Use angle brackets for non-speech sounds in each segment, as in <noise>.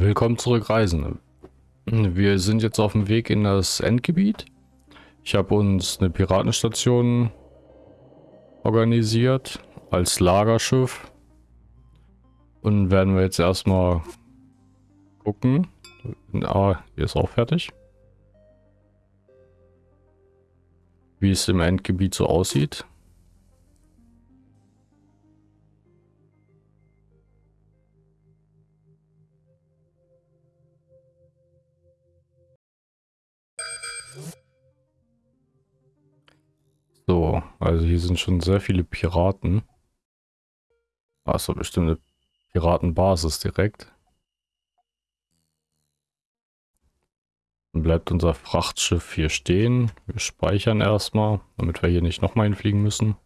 Willkommen zurück, Reisende. Wir sind jetzt auf dem Weg in das Endgebiet. Ich habe uns eine Piratenstation organisiert als Lagerschiff. Und werden wir jetzt erstmal gucken. Ah, hier ist auch fertig. Wie es im Endgebiet so aussieht. So, also hier sind schon sehr viele Piraten. Achso, bestimmt eine Piratenbasis direkt. Dann bleibt unser Frachtschiff hier stehen. Wir speichern erstmal, damit wir hier nicht nochmal hinfliegen müssen.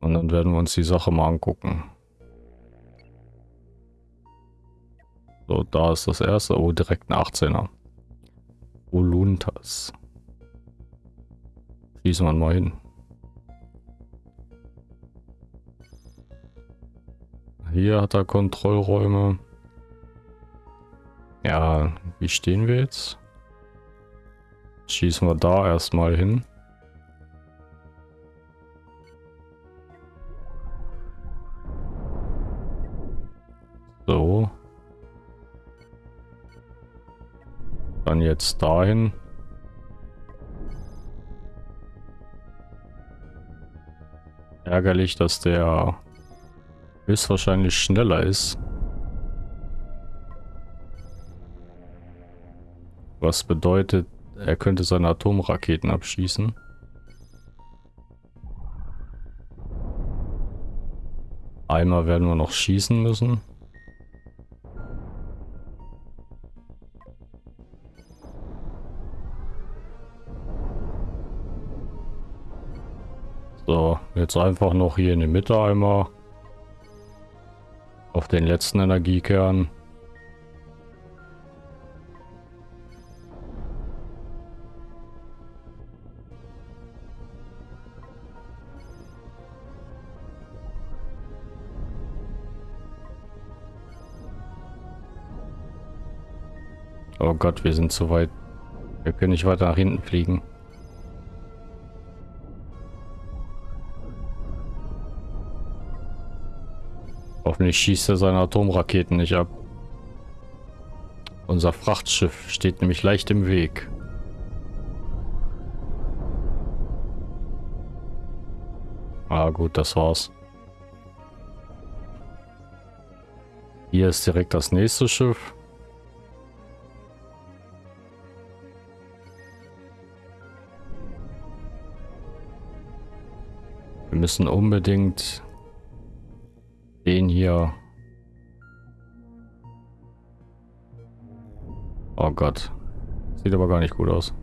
Und dann werden wir uns die Sache mal angucken. So, da ist das erste. Oh, direkt ein 18er. Voluntas. Schließen wir mal hin. Hier hat er Kontrollräume. Ja, wie stehen wir jetzt? Schießen wir da erstmal hin. So. Dann jetzt dahin. Ärgerlich, dass der höchstwahrscheinlich schneller ist. Was bedeutet, er könnte seine Atomraketen abschießen. Einmal werden wir noch schießen müssen. So, jetzt einfach noch hier in die Mitte einmal. Auf den letzten Energiekern. Oh Gott, wir sind zu weit. Wir können nicht weiter nach hinten fliegen. Hoffentlich schießt er seine Atomraketen nicht ab. Unser Frachtschiff steht nämlich leicht im Weg. Ah gut, das war's. Hier ist direkt das nächste Schiff. Wir müssen unbedingt den hier. Oh Gott. Sieht aber gar nicht gut aus.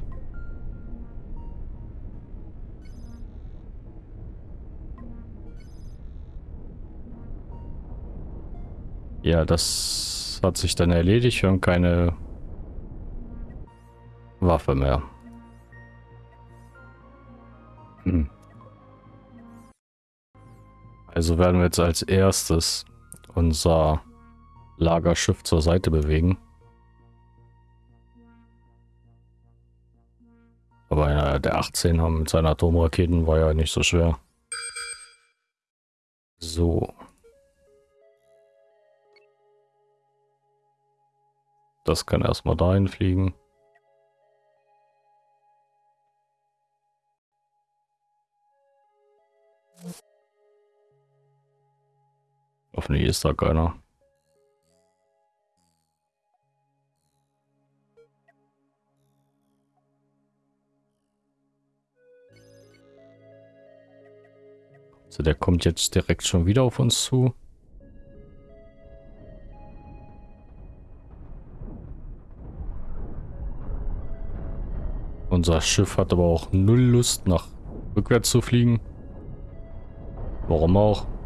Ja, das hat sich dann erledigt. Wir haben keine Waffe mehr. Also werden wir jetzt als erstes unser Lagerschiff zur Seite bewegen. Aber der 18 haben mit seinen Atomraketen war ja nicht so schwer. So. Das kann erstmal dahin fliegen. Hoffentlich ist da keiner. So, der kommt jetzt direkt schon wieder auf uns zu. Unser Schiff hat aber auch null Lust, nach rückwärts zu fliegen. Warum auch?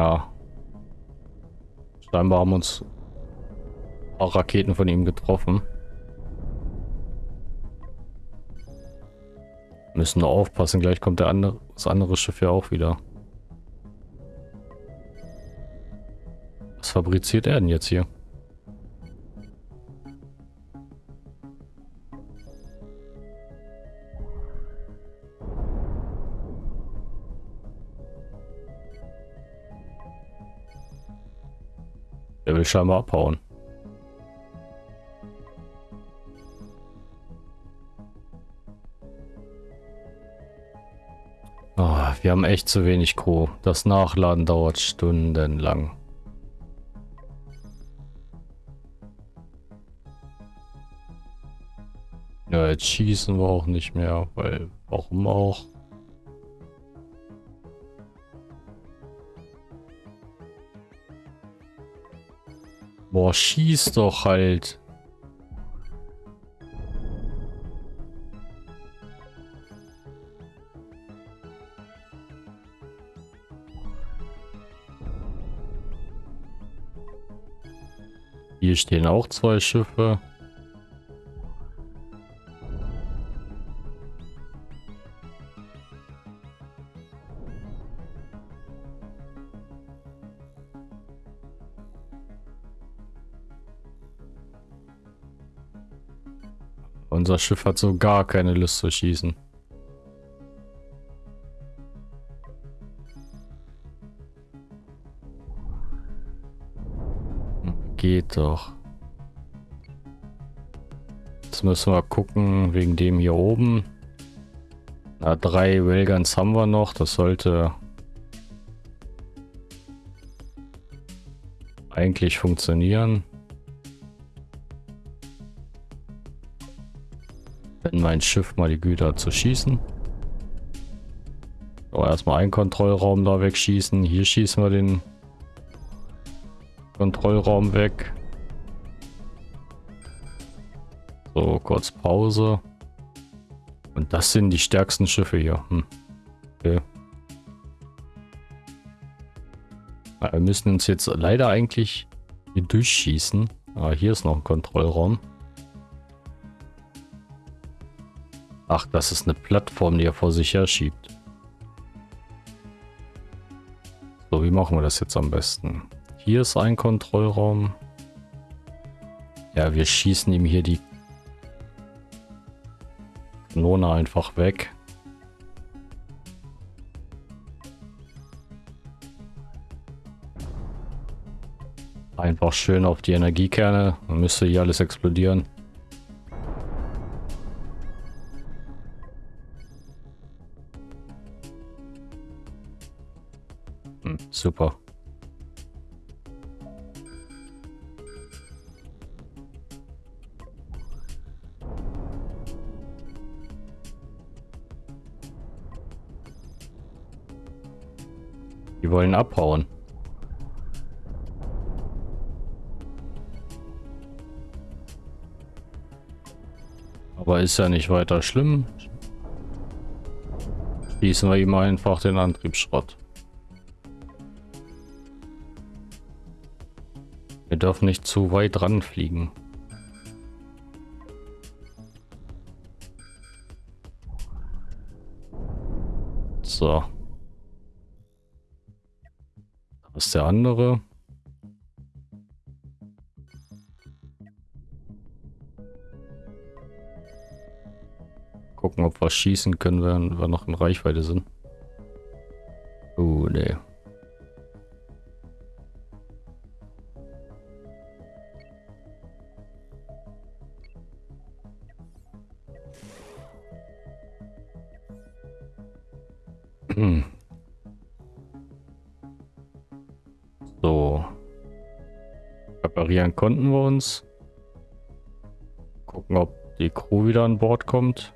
Ja. Scheinbar haben uns paar Raketen von ihm getroffen. Müssen nur aufpassen, gleich kommt der andere, das andere Schiff ja auch wieder. Was fabriziert er denn jetzt hier? Scheinbar abhauen. Oh, wir haben echt zu wenig Crew. Das Nachladen dauert stundenlang. Ja, jetzt schießen wir auch nicht mehr, weil warum auch? Boah, schieß doch halt. Hier stehen auch zwei Schiffe. Unser Schiff hat so gar keine Lust zu schießen. Geht doch. Jetzt müssen wir gucken, wegen dem hier oben. Na, drei Railguns haben wir noch. Das sollte eigentlich funktionieren. Wenn mein Schiff mal die Güter zu schießen. So, erstmal einen Kontrollraum da wegschießen. Hier schießen wir den Kontrollraum weg. So, kurz Pause. Und das sind die stärksten Schiffe hier. Hm. Okay. Wir müssen uns jetzt leider eigentlich hier durchschießen. Ah, hier ist noch ein Kontrollraum. Ach, das ist eine Plattform, die er vor sich her schiebt. So, wie machen wir das jetzt am besten? Hier ist ein Kontrollraum. Ja, wir schießen ihm hier die Kanone einfach weg. Einfach schön auf die Energiekerne. Dann müsste hier alles explodieren. Super. Die wollen abhauen. Aber ist ja nicht weiter schlimm. Schließen wir ihm einfach den Antriebsschrott. Dürfen nicht zu weit ranfliegen. So. Was ist der andere? Gucken, ob wir schießen können, wenn wir noch in Reichweite sind. Reparieren konnten wir uns. Gucken, ob die Crew wieder an Bord kommt.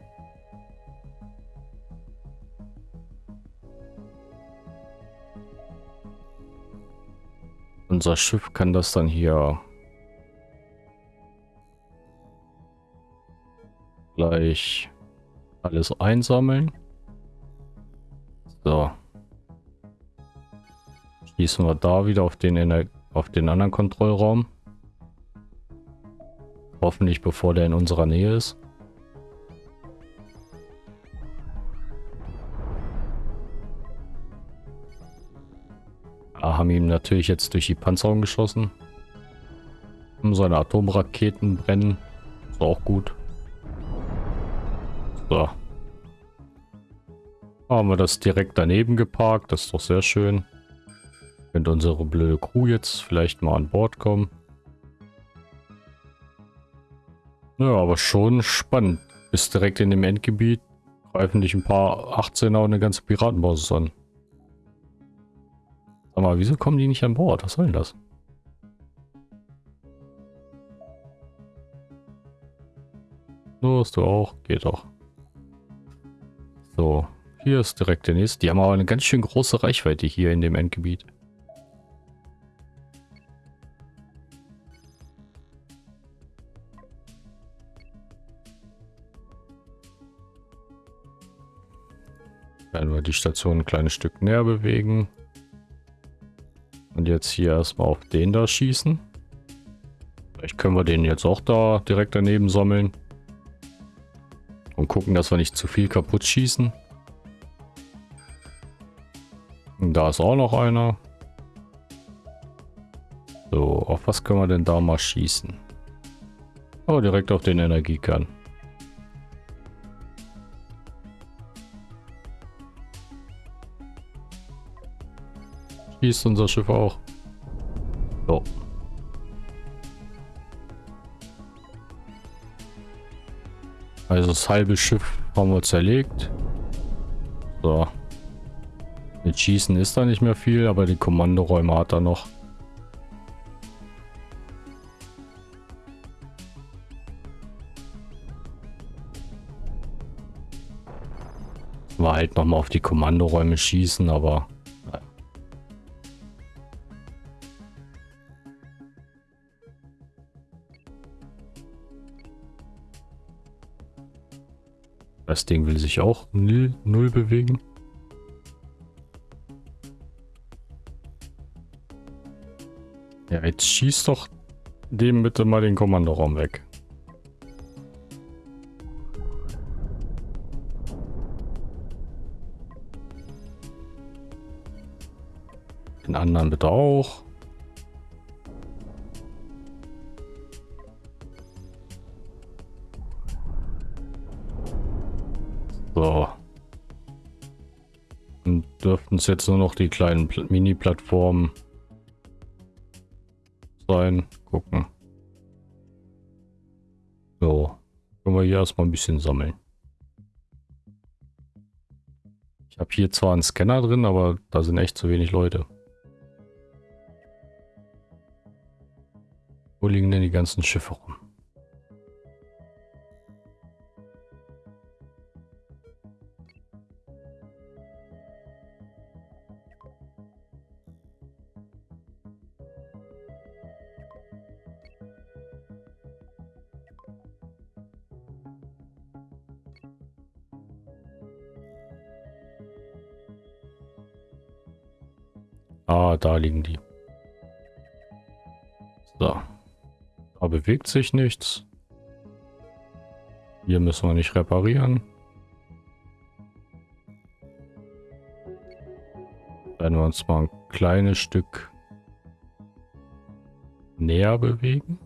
Unser Schiff kann das dann hier gleich alles einsammeln. So. Schließen wir da wieder auf den, Ener auf den anderen Kontrollraum. Hoffentlich bevor der in unserer Nähe ist. Ja, haben ihm natürlich jetzt durch die Panzerung geschossen. Seine Atomraketen brennen. Ist auch gut. So. Haben wir das direkt daneben geparkt. Das ist doch sehr schön. Könnte unsere blöde Crew jetzt vielleicht mal an Bord kommen. Ja, aber schon spannend. Ist direkt in dem Endgebiet. Greifen dich ein paar 18er und eine ganze Piratenbasis an. Sag mal, wieso kommen die nicht an Bord? Was soll denn das? Los, du auch. Geht doch. So, hier ist direkt der nächste. Die haben aber eine ganz schön große Reichweite hier in dem Endgebiet. Die Station ein kleines Stück näher bewegen. Und jetzt hier erstmal auf den da schießen. Vielleicht können wir den jetzt auch da direkt daneben sammeln. Und gucken, dass wir nicht zu viel kaputt schießen. Und da ist auch noch einer. So, auf was können wir denn da mal schießen? Oh, direkt auf den Energiekern. Schießt unser Schiff auch. So. Also das halbe Schiff haben wir zerlegt. So. Mit Schießen ist da nicht mehr viel, aber die Kommandoräume hat er noch. War halt nochmal auf die Kommandoräume schießen, aber Ding will sich auch null, null bewegen. Ja, jetzt schießt doch dem bitte mal den Kommandoraum weg. Den anderen bitte auch. Es jetzt nur noch die kleinen Mini-Plattformen sein. Gucken. So. Können wir hier erstmal ein bisschen sammeln. Ich habe hier zwar einen Scanner drin, aber da sind echt zu wenig Leute. Wo liegen denn die ganzen Schiffe rum? Liegen die. So. Da bewegt sich nichts. Hier müssen wir nicht reparieren. Werden wir uns mal ein kleines Stück näher bewegen.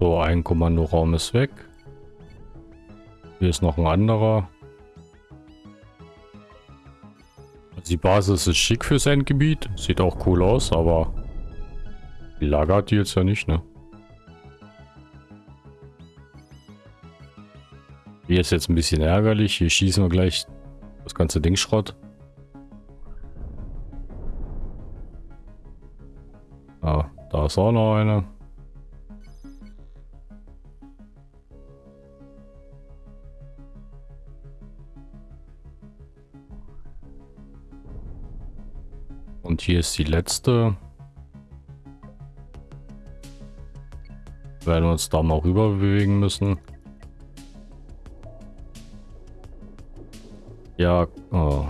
So, ein Kommandoraum ist weg. Hier ist noch ein anderer. Die Basis ist schick fürs Endgebiet. Sieht auch cool aus, aber die Lager hat die jetzt ja nicht, ne? Hier ist jetzt ein bisschen ärgerlich. Hier schießen wir gleich das ganze Ding Schrott. Ah, da ist auch noch einer. Hier ist die letzte. Werden wir uns da mal rüber bewegen müssen. Ja, oh.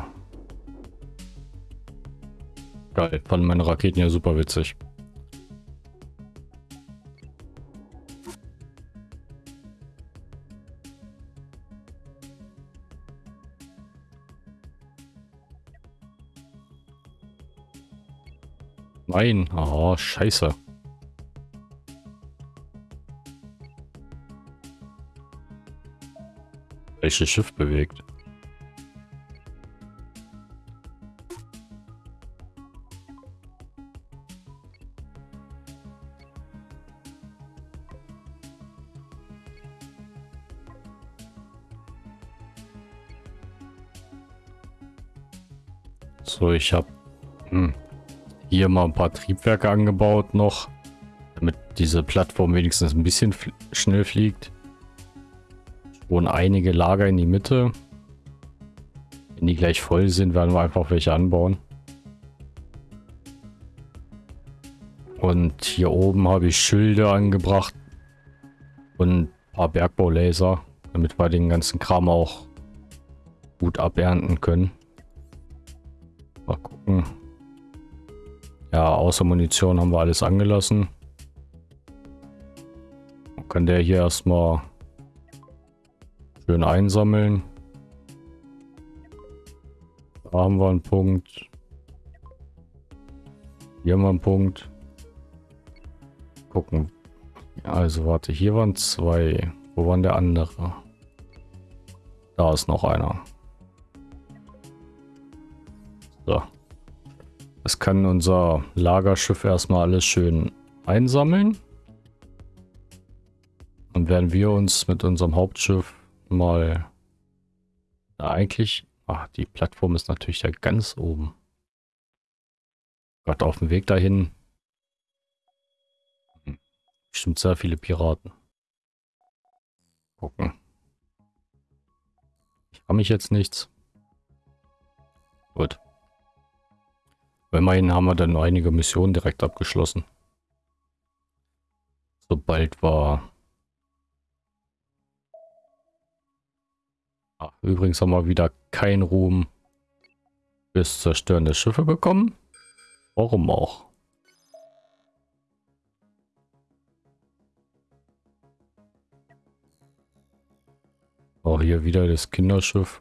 Geil, fanden meine Raketen ja super witzig. Nein, oh, scheiße. Welches Schiff bewegt? So, ich habe hier mal ein paar Triebwerke angebaut noch, damit diese Plattform wenigstens ein bisschen fl schnell fliegt. Schon einige Lager in die Mitte. Wenn die gleich voll sind, werden wir einfach welche anbauen. Und hier oben habe ich Schilde angebracht und ein paar Bergbaulaser, damit wir den ganzen Kram auch gut abernten können. Mal gucken. Ja, außer Munition haben wir alles angelassen. Dann kann der hier erstmal schön einsammeln. Da haben wir einen Punkt. Hier haben wir einen Punkt. Gucken. Also warte, hier waren zwei. Wo waren der andere? Da ist noch einer. Das kann unser Lagerschiff erstmal alles schön einsammeln. Dann werden wir uns mit unserem Hauptschiff mal... Na, eigentlich... Ach, die Plattform ist natürlich da ganz oben. Gerade auf dem Weg dahin. Bestimmt sehr viele Piraten. Gucken. Ich habe mich jetzt nichts. Gut. Immerhin haben wir dann einige Missionen direkt abgeschlossen. Sobald wir... Ah, übrigens haben wir wieder keinen Ruhm fürs Zerstören der Schiffe bekommen. Warum auch? Auch hier wieder das Kinderschiff.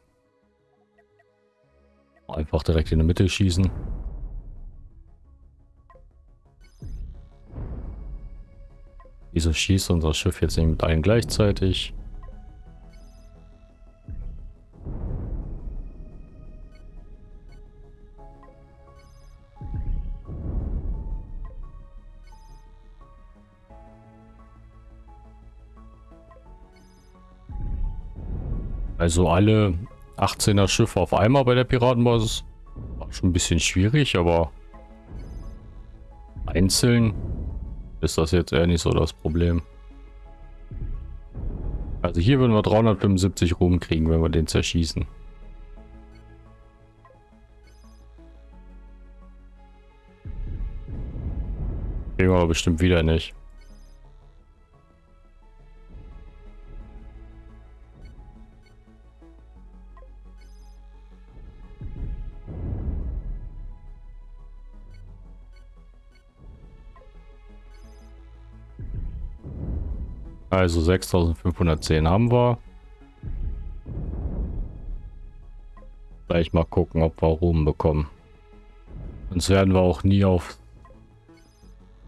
Einfach direkt in die Mitte schießen. Wieso schießt unser Schiff jetzt nicht mit allen gleichzeitig? Also alle 18er Schiffe auf einmal bei der Piratenbasis. War schon ein bisschen schwierig, aber einzeln ist das jetzt eher nicht so das Problem. Also hier würden wir 375 Ruhm kriegen, wenn wir den zerschießen. Kriegen wir aber bestimmt wieder nicht. Also 6510 haben wir. Gleich mal gucken, ob wir Ruhm bekommen. Sonst werden wir auch nie auf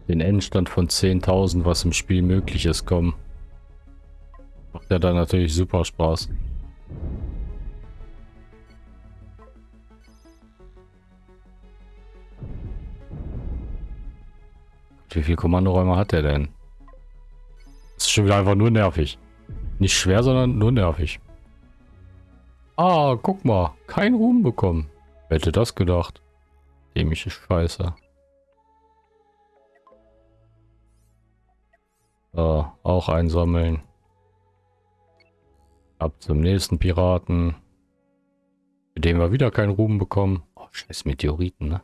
den Endstand von 10.000, was im Spiel möglich ist, kommen. Macht ja dann natürlich super Spaß. Wie viele Kommandoräume hat er denn? Das ist schon wieder einfach nur nervig. Nicht schwer, sondern nur nervig. Ah, guck mal. Kein Ruhm bekommen. Wer hätte das gedacht? Dämische Scheiße. So, auch einsammeln. Ab zum nächsten Piraten. Mit dem wir wieder keinen Ruhm bekommen. Oh, scheiß Meteoriten, ne?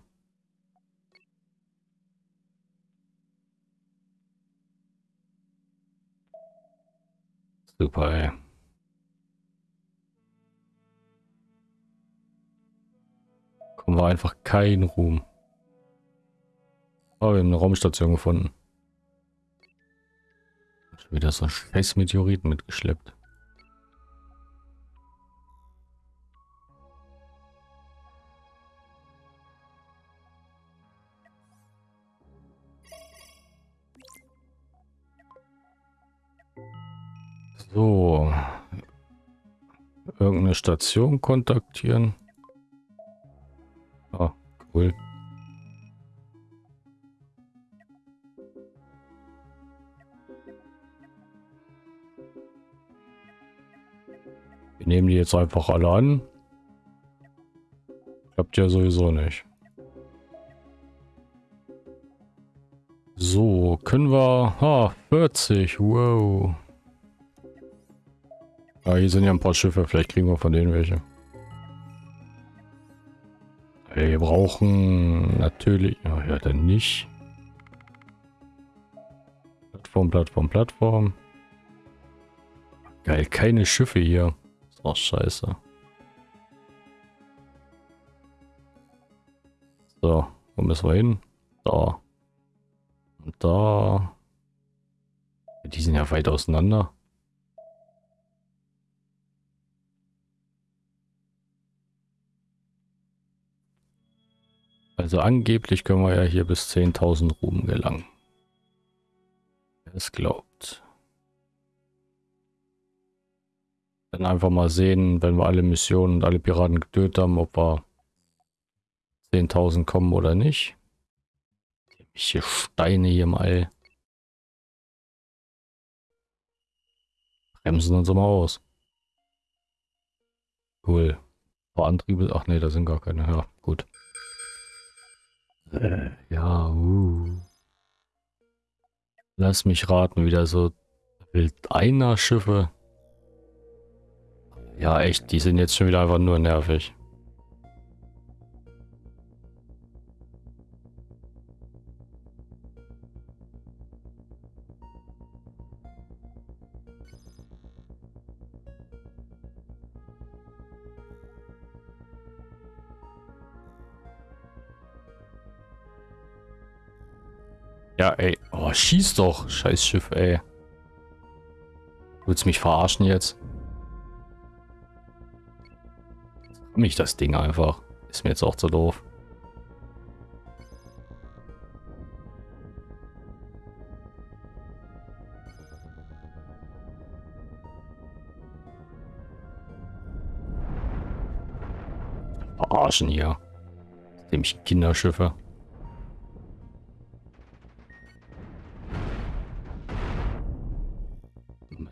Super, ey. Kommen wir einfach keinen Ruhm. Oh, wir haben eine Raumstation gefunden. Wieder so ein scheiß Meteoriten mitgeschleppt. So. Irgendeine Station kontaktieren. Ah, cool. Wir nehmen die jetzt einfach alle an. Klappt ja sowieso nicht. So, können wir... Ah, 40. Wow. Ah, hier sind ja ein paar Schiffe. Vielleicht kriegen wir von denen welche. Wir brauchen natürlich... Ja, ja, dann nicht. Plattform, Plattform, Plattform. Geil, keine Schiffe hier. Ist auch scheiße. So, wo müssen wir hin? Da. Und da. Die sind ja weit auseinander. Also angeblich können wir ja hier bis 10.000 Ruhm gelangen. Wer es glaubt. Dann einfach mal sehen, wenn wir alle Missionen und alle Piraten getötet haben, ob wir 10.000 kommen oder nicht. Hier Steine hier mal. Bremsen uns mal aus. Cool. Ein paar Antriebe. Ach nee, da sind gar keine. Ja, gut. Äh, ja, uh. Lass mich raten, wieder so Wild einer Schiffe. Ja, echt, die sind jetzt schon wieder einfach nur nervig. Ja, ey. Oh, schieß doch. Scheiß Schiff, ey. Willst du mich verarschen jetzt? Mich das Ding einfach. Ist mir jetzt auch zu doof. Verarschen hier. Nämlich Kinderschiffe.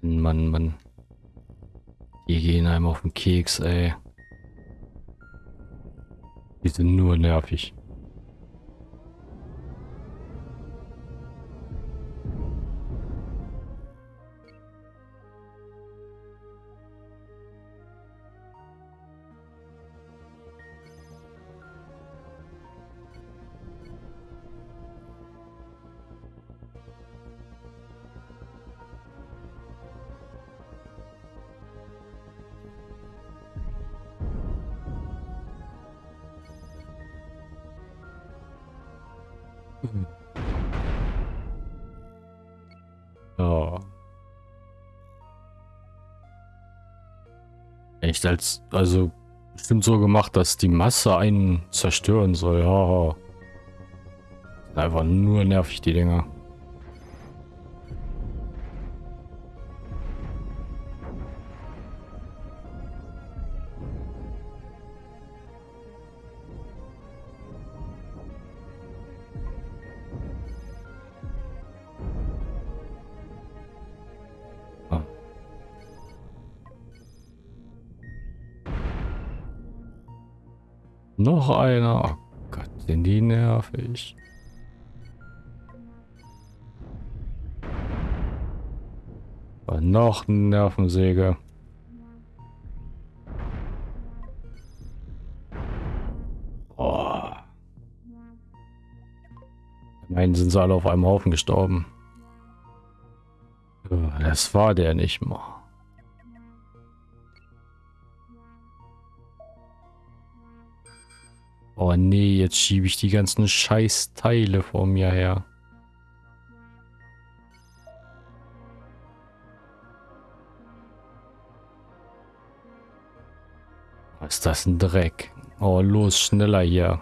Mann, Mann. Die gehen einem auf den Keks, ey. Die sind nur nervig. Echt als, also bestimmt so gemacht, dass die Masse einen zerstören soll. Ja. Einfach nur nervig, die Dinger. Noch einer. Oh Gott, sind die nervig. War noch eine Nervensäge. Oh. Sind sie alle auf einem Haufen gestorben. Das war der nicht mal. Oh nee, jetzt schiebe ich die ganzen Scheißteile vor mir her. Was ist das ein Dreck? Oh, los, schneller hier.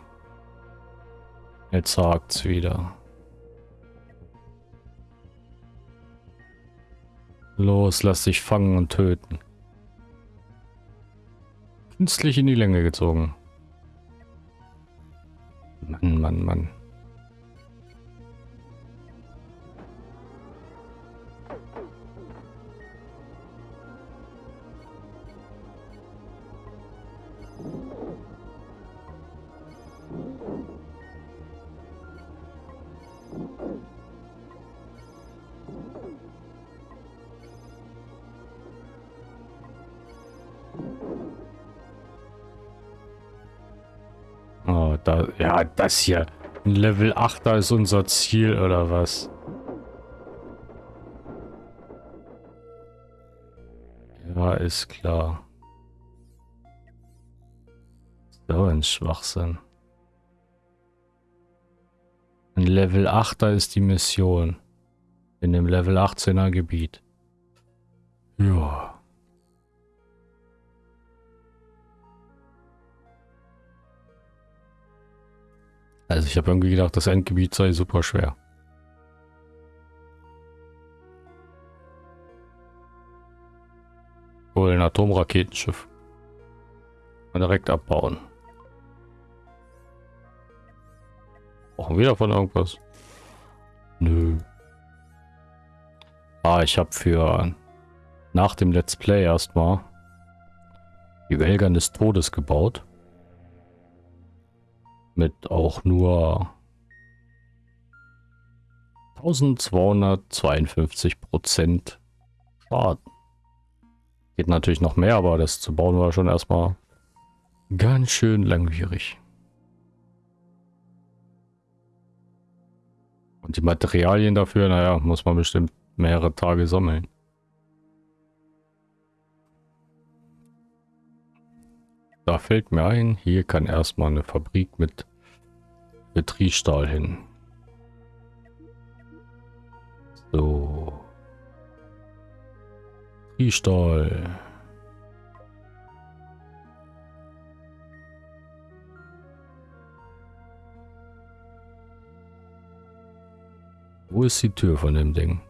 Jetzt hakt's wieder. Los, lass dich fangen und töten. Künstlich in die Länge gezogen. Mann, Mann, Mann. Da, ja, das hier. Level 8 da ist unser Ziel, oder was? Ja, ist klar. So ein Schwachsinn. Ein Level 8er ist die Mission. In dem Level 18er Gebiet. Ja. Also ich habe irgendwie gedacht, das Endgebiet sei super schwer. Wohl ein Atomraketenschiff. Und direkt abbauen. Brauchen wir davon irgendwas? Nö. Ah, ich habe für nach dem Let's Play erstmal die Welgern des Todes gebaut mit auch nur 1252 Prozent Schaden. Geht natürlich noch mehr, aber das zu bauen war schon erstmal ganz schön langwierig. Und die Materialien dafür, naja, muss man bestimmt mehrere Tage sammeln. Da fällt mir ein, hier kann erstmal eine Fabrik mit Betriebsstahl hin. So. Triestahl. Wo ist die Tür von dem Ding?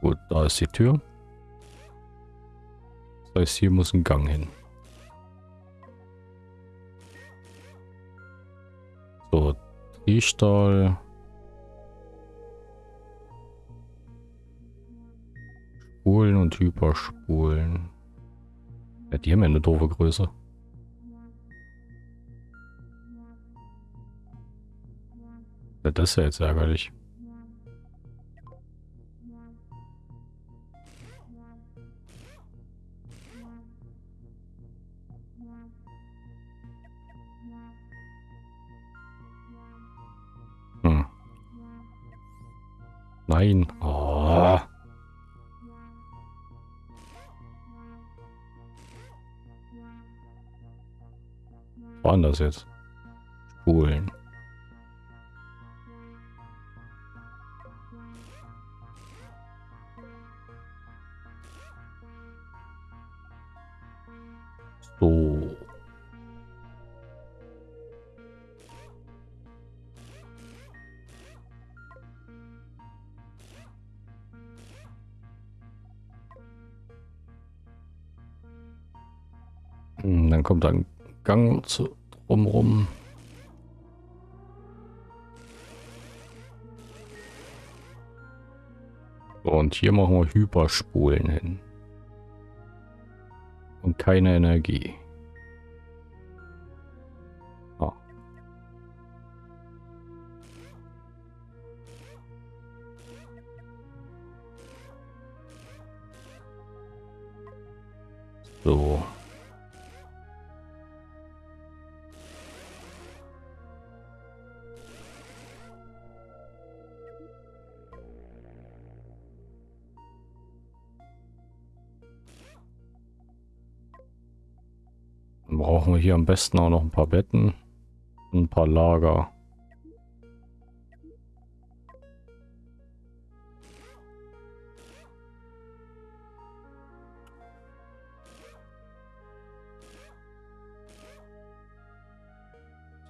Gut, da ist die Tür. Das heißt, hier muss ein Gang hin. So, Triestahl. Spulen und Hyperspulen. Ja, die haben ja eine doofe Größe. Ja, das ist ja jetzt ärgerlich. Jetzt? Hyperspulen hin. Und keine Energie. Hier am besten auch noch ein paar Betten. Ein paar Lager.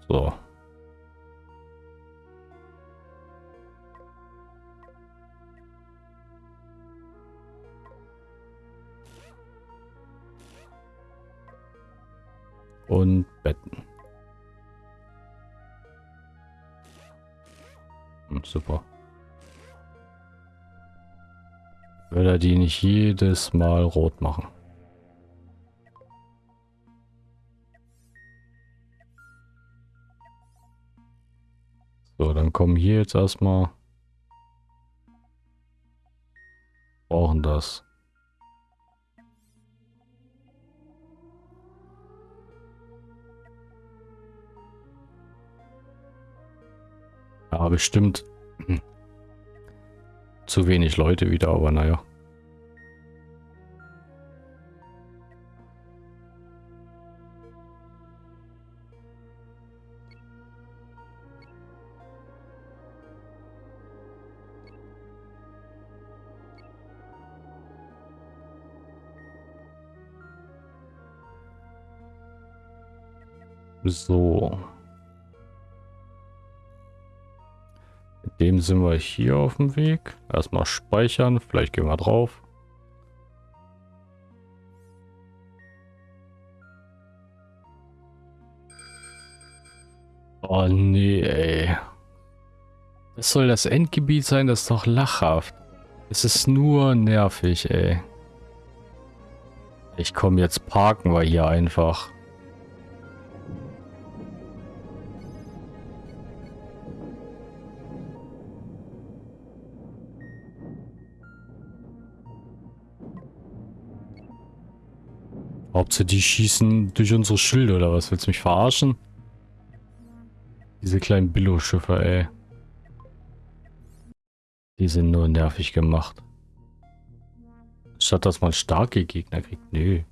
So. Würde er die nicht jedes Mal rot machen? So, dann kommen hier jetzt erstmal. Brauchen das. Ja, bestimmt zu wenig Leute wieder, aber naja. So. Mit dem sind wir hier auf dem Weg. Erstmal speichern. Vielleicht gehen wir drauf. Oh nee, ey. Das soll das Endgebiet sein? Das ist doch lachhaft. Es ist nur nervig, ey. Ich komme jetzt parken wir hier einfach. Hauptsache die schießen durch unsere Schilde oder was? Willst du mich verarschen? Diese kleinen Billo-Schiffe, ey. Die sind nur nervig gemacht. Statt dass man starke Gegner kriegt. Nö.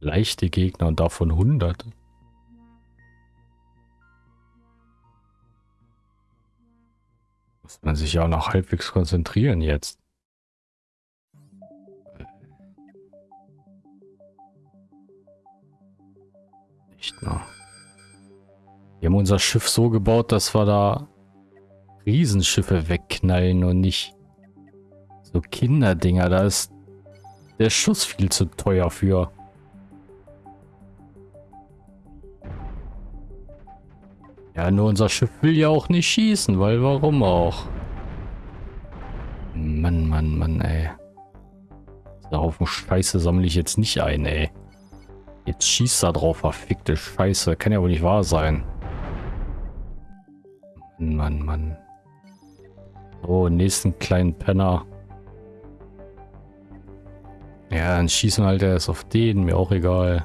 Leichte Gegner und davon hunderte. Muss man sich ja auch noch halbwegs konzentrieren jetzt. Nicht mehr. Wir haben unser Schiff so gebaut, dass wir da Riesenschiffe wegknallen und nicht so Kinderdinger. Da ist der Schuss viel zu teuer für. Ja, nur unser Schiff will ja auch nicht schießen, weil warum auch? Mann, Mann, Mann, ey. Darauf Scheiße sammle ich jetzt nicht ein, ey. Jetzt schießt er drauf, verfickte Scheiße. Kann ja wohl nicht wahr sein. Mann, Mann. So, nächsten kleinen Penner. Ja, dann schießen halt erst auf den, mir auch egal.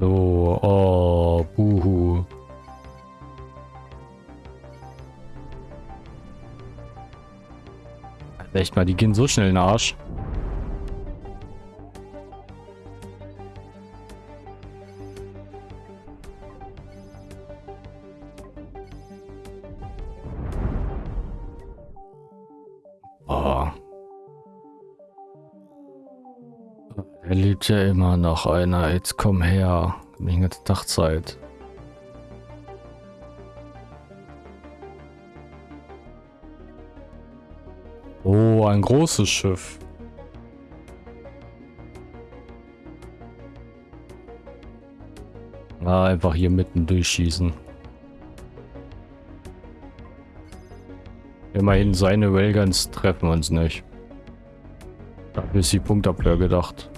So, oh, buhu. Echt mal, die gehen so schnell in den Arsch. Lebt ja immer noch einer. Jetzt komm her. Die ganze Dachzeit. Oh, ein großes Schiff. Ah, einfach hier mitten durchschießen. Immerhin seine Wellguns treffen uns nicht. Dafür ist die Punktabwehr gedacht.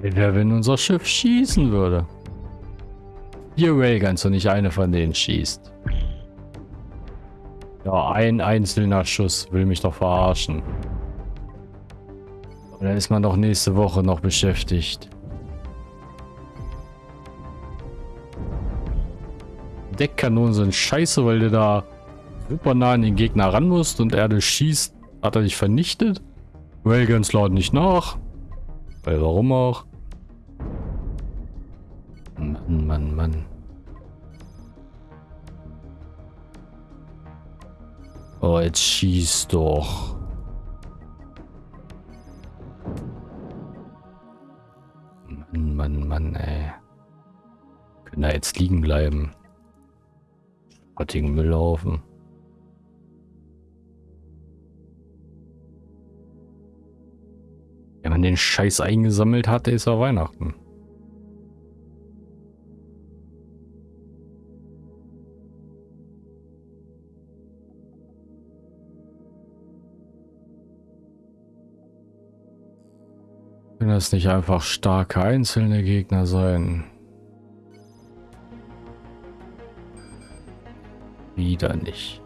Wäre, wenn unser Schiff schießen würde. Vier Railguns und nicht eine von denen schießt. Ja, ein einzelner Schuss will mich doch verarschen. Dann ist man doch nächste Woche noch beschäftigt. Deckkanonen sind scheiße, weil du da super nah an den Gegner ran musst und er das schießt. Hat er dich vernichtet? Railguns laden nicht nach. Weil warum auch? Jetzt schieß doch. Mann, Mann, Mann, ey. Können da jetzt liegen bleiben. Schrottigen Müllhaufen. Wenn man den Scheiß eingesammelt hat, ist er Weihnachten. Können das nicht einfach starke einzelne Gegner sein? Wieder nicht.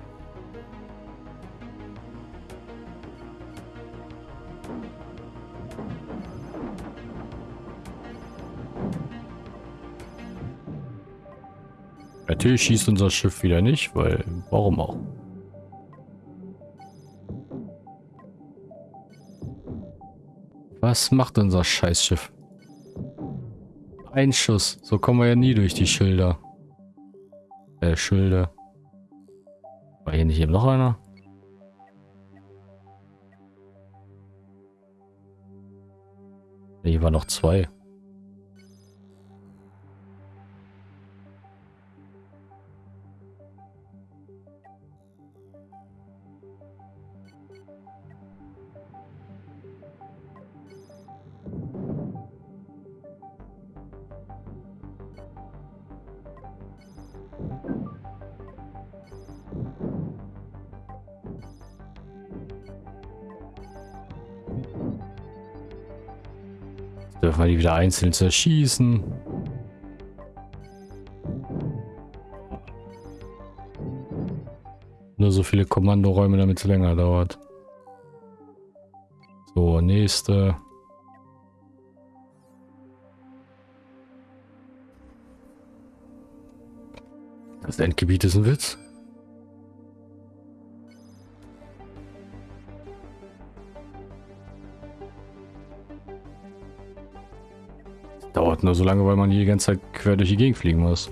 Natürlich schießt unser Schiff wieder nicht, weil warum auch? Was macht unser Scheißschiff? Ein Schuss. So kommen wir ja nie durch die Schilder. Äh, Schilde. War hier nicht eben noch einer? Hier waren noch zwei. Wir die wieder einzeln zerschießen. Nur so viele Kommandoräume, damit es länger dauert. So, nächste. Das Endgebiet ist ein Witz. Nur so lange, weil man hier die ganze Zeit quer durch die Gegend fliegen muss.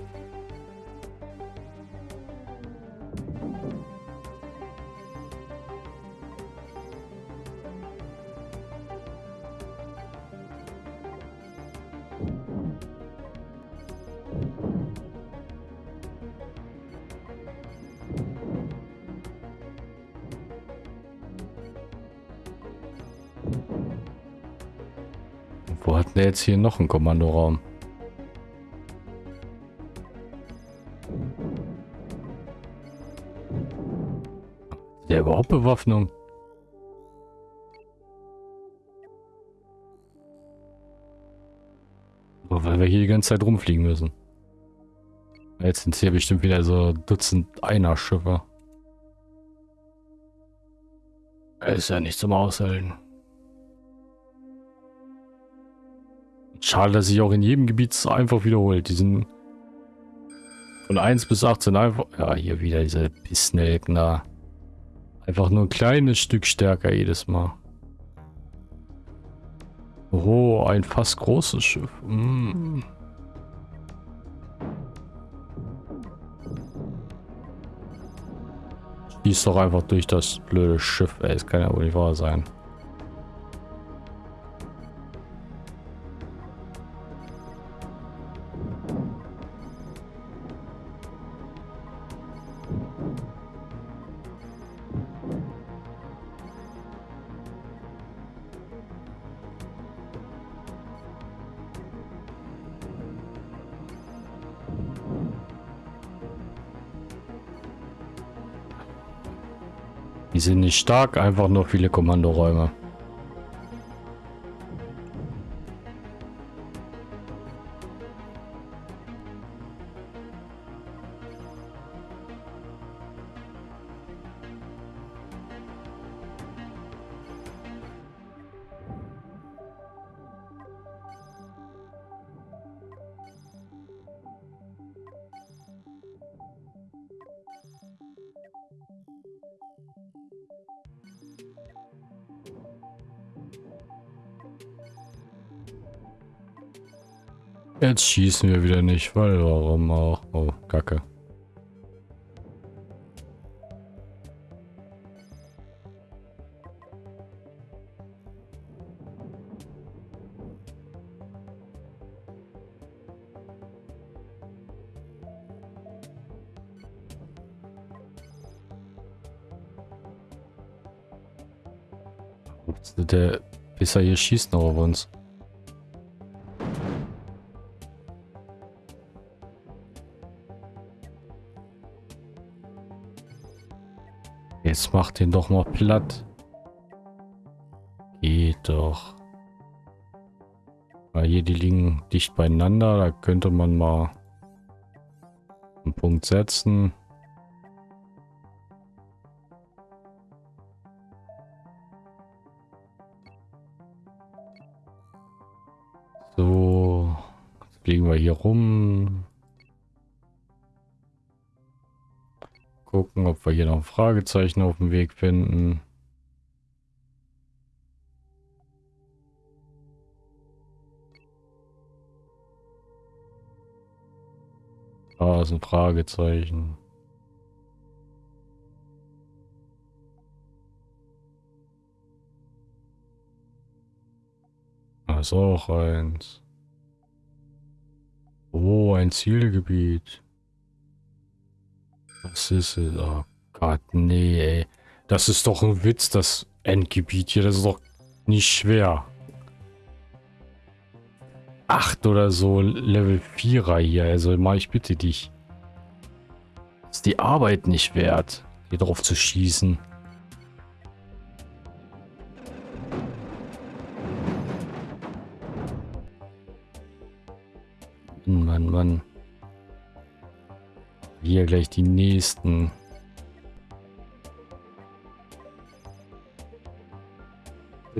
Jetzt hier noch einen Kommandoraum? Der überhaupt Bewaffnung? Oh, weil wir hier die ganze Zeit rumfliegen müssen. Jetzt sind hier bestimmt wieder so Dutzend Einer-Schiffe. Ist ja nicht zum Aushalten. Schade, dass sich auch in jedem Gebiet einfach wiederholt. Die sind von 1 bis 18 einfach... Ja, hier wieder diese Pissnelken Einfach nur ein kleines Stück stärker jedes Mal. Oh, ein fast großes Schiff. Mm. Schieß doch einfach durch das blöde Schiff, ey. Es kann ja wohl nicht wahr sein. Sind nicht stark, einfach nur viele Kommandoräume. Jetzt schießen wir wieder nicht, weil warum auch? Oh, Kacke. Der Pisser hier schießt noch auf uns. Macht den doch mal platt. Geht doch. Weil hier, die liegen dicht beieinander. Da könnte man mal einen Punkt setzen. Wir hier noch ein Fragezeichen auf dem Weg finden. Da ist ein Fragezeichen. Da ist auch eins. Oh, ein Zielgebiet. Was ist es? Oh Gott, nee, ey. Das ist doch ein Witz, das Endgebiet hier. Das ist doch nicht schwer. Acht oder so Level 4er hier. Also mach ich bitte dich. Ist die Arbeit nicht wert, hier drauf zu schießen. Mann, Mann. Hier gleich die nächsten.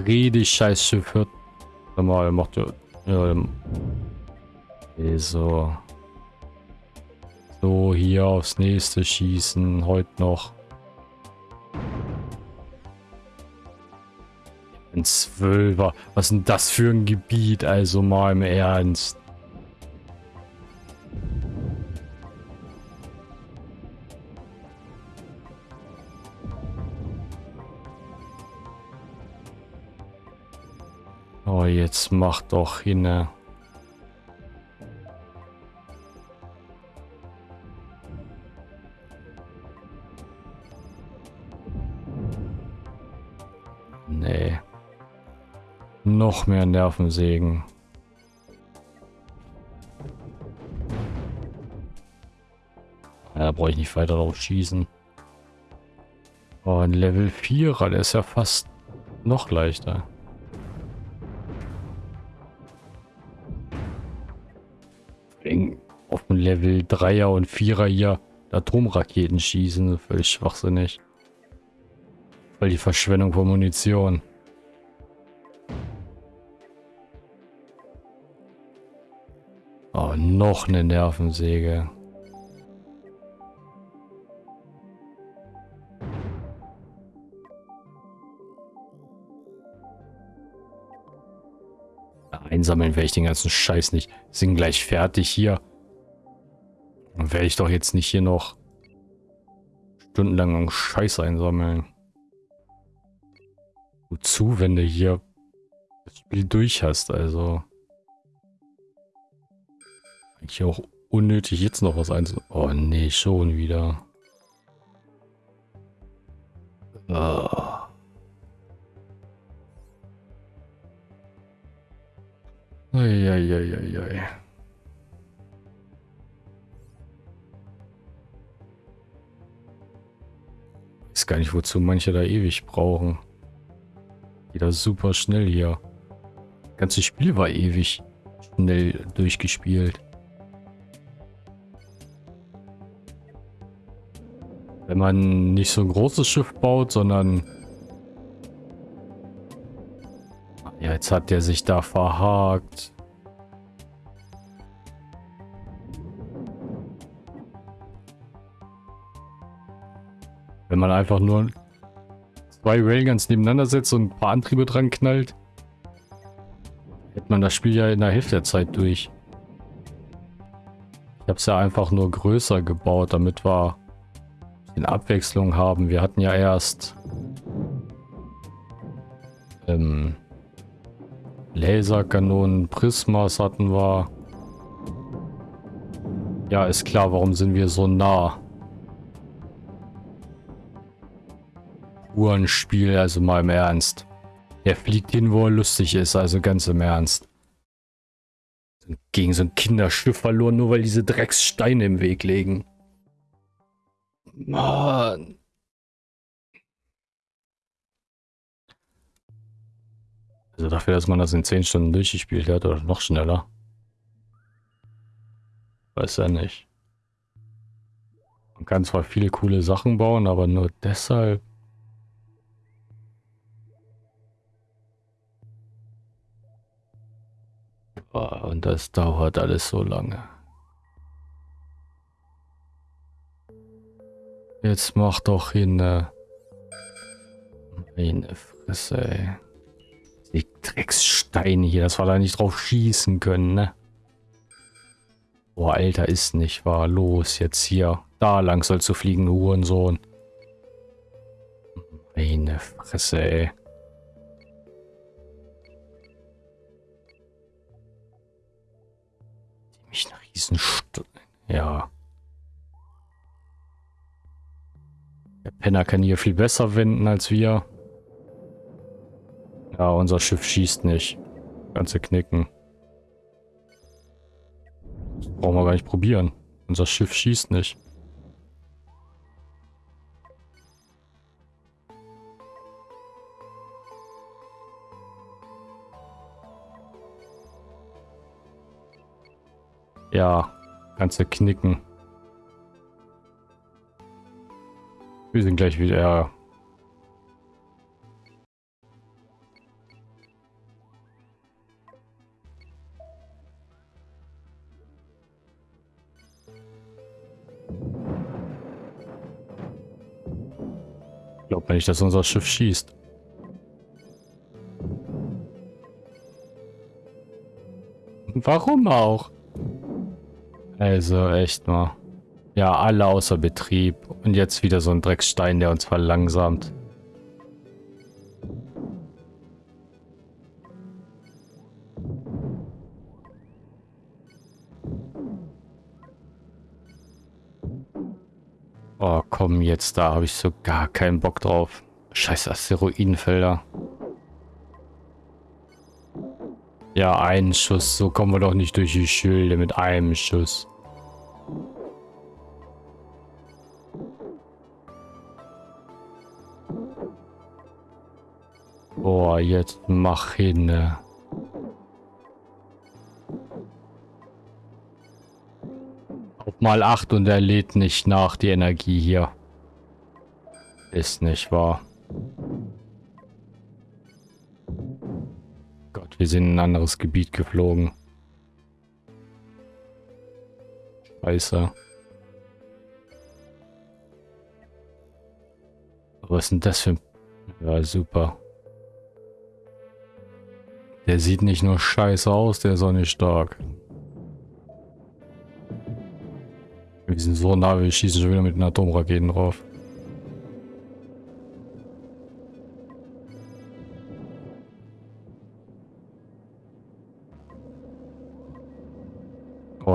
Rede Scheißschiff hört. Mal macht ja. okay, so. So, hier aufs nächste schießen. Heute noch. Ein Zwölfer. Was ist denn das für ein Gebiet? Also mal im Ernst. Oh, jetzt mach doch hin. Nee. Noch mehr Nervensägen. Ja, da brauche ich nicht weiter drauf schießen. Oh, ein Level 4er, der ist ja fast noch leichter. Level 3er und 4er hier Atomraketen schießen. Völlig schwachsinnig. Weil die Verschwendung von Munition. Oh, noch eine Nervensäge. Einsammeln werde ich den ganzen Scheiß nicht. Sind gleich fertig hier. Dann werde ich doch jetzt nicht hier noch stundenlang Scheiß einsammeln. Wozu, wenn du hier das Spiel durch hast, also. Eigentlich auch unnötig jetzt noch was einzusammeln. Oh nee, schon wieder. Oh. Eieieiei. Gar nicht, wozu manche da ewig brauchen. Wieder super schnell hier. Das ganze Spiel war ewig schnell durchgespielt. Wenn man nicht so ein großes Schiff baut, sondern Ja, jetzt hat der sich da verhakt. Man einfach nur zwei Railguns nebeneinander setzt und ein paar Antriebe dran knallt, hätte man das Spiel ja in der Hälfte der Zeit durch. Ich habe es ja einfach nur größer gebaut, damit wir in Abwechslung haben. Wir hatten ja erst ähm, Laserkanonen, Prismas hatten wir. Ja, ist klar, warum sind wir so nah? Uhrenspiel, also mal im Ernst. Er fliegt hin, wo er lustig ist, also ganz im Ernst. Gegen so ein Kinderschiff verloren, nur weil diese Dreckssteine im Weg legen. Mann. Also dafür, dass man das in 10 Stunden durchgespielt hat oder noch schneller. Weiß ja nicht. Man kann zwar viele coole Sachen bauen, aber nur deshalb. Oh, und das dauert alles so lange. Jetzt mach doch hin. Meine Fresse, ey. Die Dreckssteine hier, dass wir da nicht drauf schießen können, ne? Boah, Alter, ist nicht wahr. Los, jetzt hier. Da lang sollst du fliegen, Hurensohn. Meine Fresse, ey. Mich eine Riesenst... Ja. Der Penner kann hier viel besser wenden als wir. Ja, unser Schiff schießt nicht. Ganze knicken. Das brauchen wir gar nicht probieren. Unser Schiff schießt nicht. Ja, ganze knicken. Wir sind gleich wieder Glaubt man nicht, dass unser Schiff schießt. Warum auch? Also, echt mal. Ja, alle außer Betrieb. Und jetzt wieder so ein Drecksstein, der uns verlangsamt. Oh, komm jetzt, da habe ich so gar keinen Bock drauf. Scheiß Asteroidenfelder. Ja, ein Schuss. So kommen wir doch nicht durch die Schilde mit einem Schuss. Boah, jetzt mach hin. Ne? mal 8 und er lädt nicht nach, die Energie hier. Ist nicht wahr. Wir sind in ein anderes Gebiet geflogen. Scheiße. Was ist denn das für ein... Ja, super. Der sieht nicht nur scheiße aus, der nicht stark. Wir sind so nah, wir schießen schon wieder mit den Atomraketen drauf.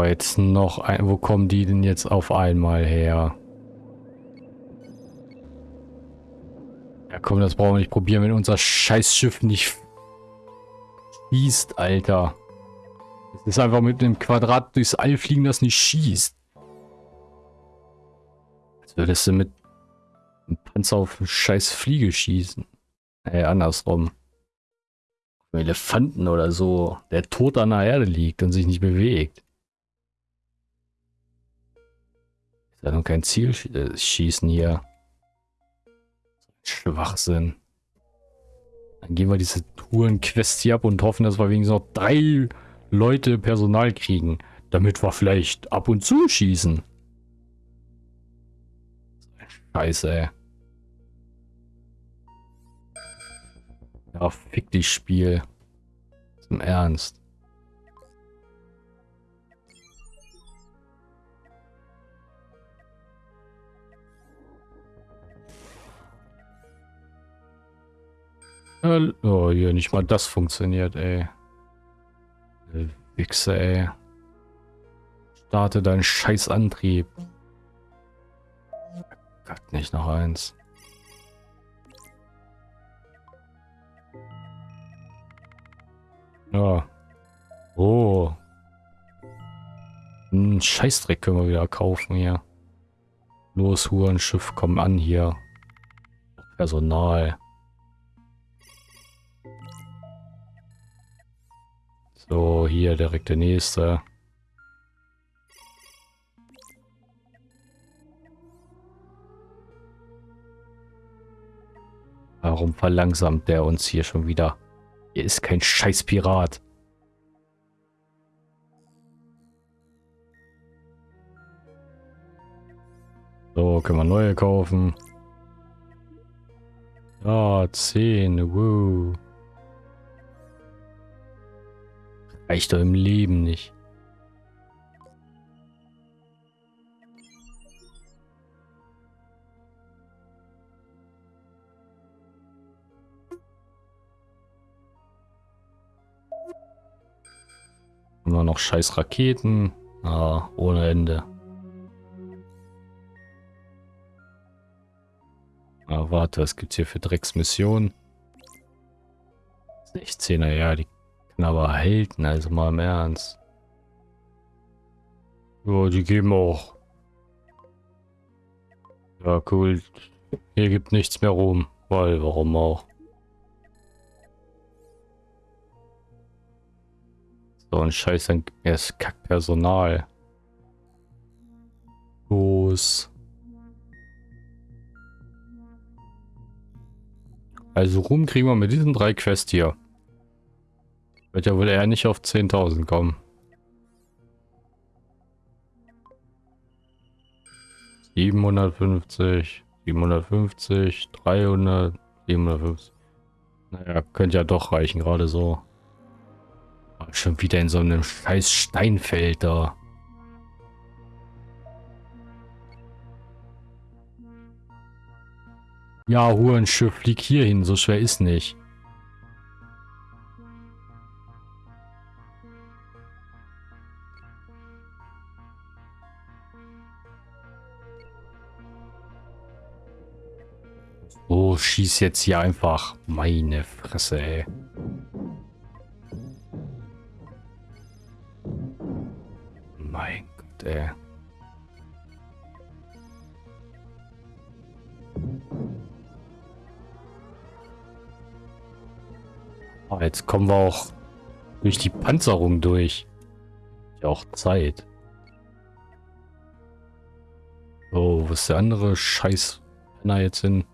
Jetzt noch ein... Wo kommen die denn jetzt auf einmal her? Ja komm, das brauchen wir nicht probieren, wenn unser Scheißschiff nicht schießt, Alter. Es ist einfach mit einem Quadrat durchs All fliegen, das nicht schießt. Würdest du mit einem Panzer auf eine scheiß Fliege schießen? Ey, andersrum. Elefanten oder so, der tot an der Erde liegt und sich nicht bewegt. Ja noch kein Ziel äh, schießen hier. Schwachsinn. Dann gehen wir diese Touren-Quest hier ab und hoffen, dass wir wenigstens noch drei Leute Personal kriegen. Damit wir vielleicht ab und zu schießen. Scheiße, ey. Ja, fick dich, Spiel. Zum Ernst. Oh, hier nicht mal das funktioniert, ey. Wichse, ey. Starte deinen scheiß Antrieb. Gott, nicht noch eins. Ja. Oh. Ein Scheißdreck können wir wieder kaufen hier. Los, Hurenschiff, komm an hier. Personal. So, hier direkt der nächste. Warum verlangsamt der uns hier schon wieder? Hier ist kein scheiß Pirat. So, können wir neue kaufen. Ja, 10, woo. Reicht doch im Leben nicht. Immer noch scheiß Raketen. Ah, ohne Ende. Ah, warte, was gibt's hier für Drecksmissionen? 16er, ja, die aber halten, also mal im Ernst. Ja, die geben auch. Ja, cool. Hier gibt nichts mehr rum. Weil, warum auch? So ein Scheiß, dann gibt Kackpersonal. Los. Also rum kriegen wir mit diesen drei Quests hier. Wird ja wohl eher nicht auf 10.000 kommen. Siebenhundertfünfzig, siebenhundertfünfzig, dreihundert, siebenhundertfünfzig. Naja, könnte ja doch reichen, gerade so. Schon wieder in so einem scheiß Steinfeld da. Ja, Hurenschiff, flieg hier hin, so schwer ist nicht. Oh, schieß jetzt hier einfach. Meine Fresse, ey. Mein Gott, ey. Oh, jetzt kommen wir auch durch die Panzerung durch. Ja, auch Zeit. Oh, wo ist der andere Scheiß Penner jetzt hin?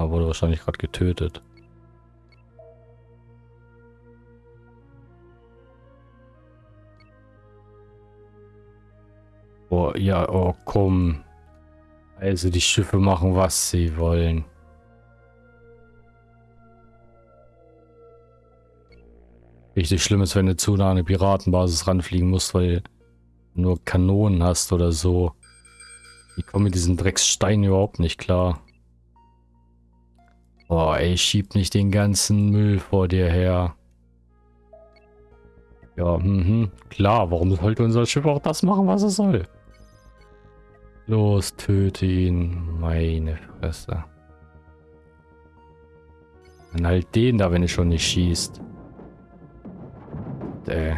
Aber wurde wahrscheinlich gerade getötet. Oh, ja, oh, komm. Also die Schiffe machen, was sie wollen. Richtig schlimm ist, wenn du zu nah an eine Piratenbasis ranfliegen musst, weil du nur Kanonen hast oder so. Die kommen mit diesen Dreckssteinen überhaupt nicht klar. Boah, ey, schieb nicht den ganzen Müll vor dir her. Ja, mhm, klar, warum sollte unser Schiff auch das machen, was es soll? Los, töte ihn. Meine Fresse. Dann halt den da, wenn er schon nicht schießt. Ey.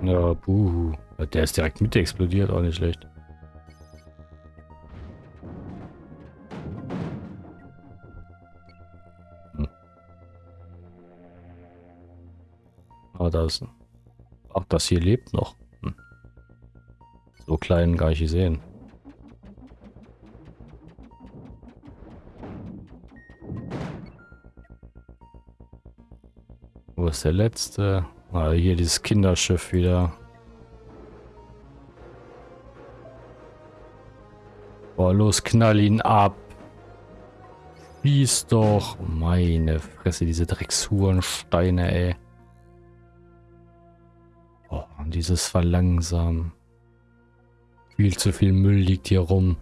Ja, buhu. Der ist direkt mit explodiert, auch nicht schlecht. Da ist... Ach, das hier lebt noch. Hm. So klein gar nicht gesehen. Wo ist der letzte? Ah, hier dieses Kinderschiff wieder. Boah, los, knall ihn ab. Schieß doch. Meine Fresse, diese Dreckshurensteine, ey Oh, dieses Verlangsamen. Viel zu viel Müll liegt hier rum.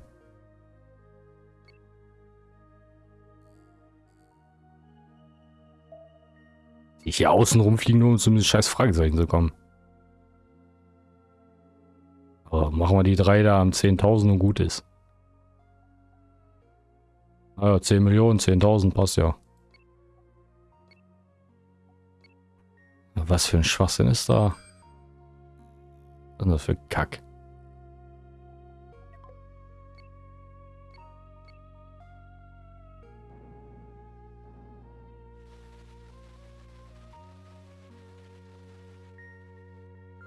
Ich hier außen rumfliegen, nur um zu einem scheiß Fragezeichen zu kommen. Aber machen wir die drei da am 10.000 und gut ist. Ah ja, 10 Millionen, 10.000 passt ja. Was für ein Schwachsinn ist da? Was ist das für Kack?